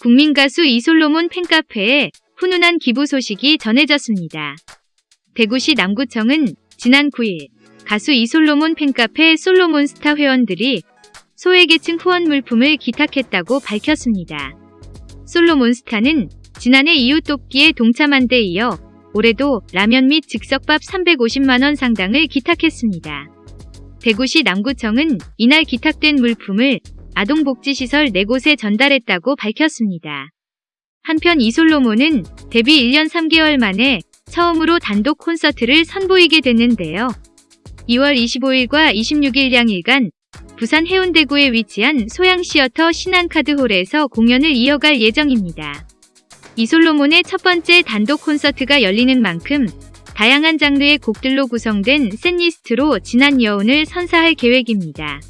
국민 가수 이솔로몬 팬카페에 훈훈한 기부 소식이 전해졌습니다. 대구시 남구청은 지난 9일 가수 이솔로몬 팬카페 솔로몬스타 회원들이 소외계층 후원 물품을 기탁했다고 밝혔습니다. 솔로몬스타는 지난해 이웃돕기에 동참한 데 이어 올해도 라면 및 즉석밥 350만원 상당을 기탁했습니다. 대구시 남구청은 이날 기탁된 물품을 아동복지시설 4곳에 전달했다고 밝혔습니다. 한편 이솔로몬은 데뷔 1년 3개월 만에 처음으로 단독 콘서트를 선보이게 됐는데요. 2월 25일과 26일 양일간 부산 해운대구에 위치한 소양시어터 신한카드홀에서 공연을 이어갈 예정입니다. 이솔로몬의 첫 번째 단독 콘서트가 열리는 만큼 다양한 장르의 곡들로 구성된 셋리스트로 지난 여운을 선사할 계획입니다.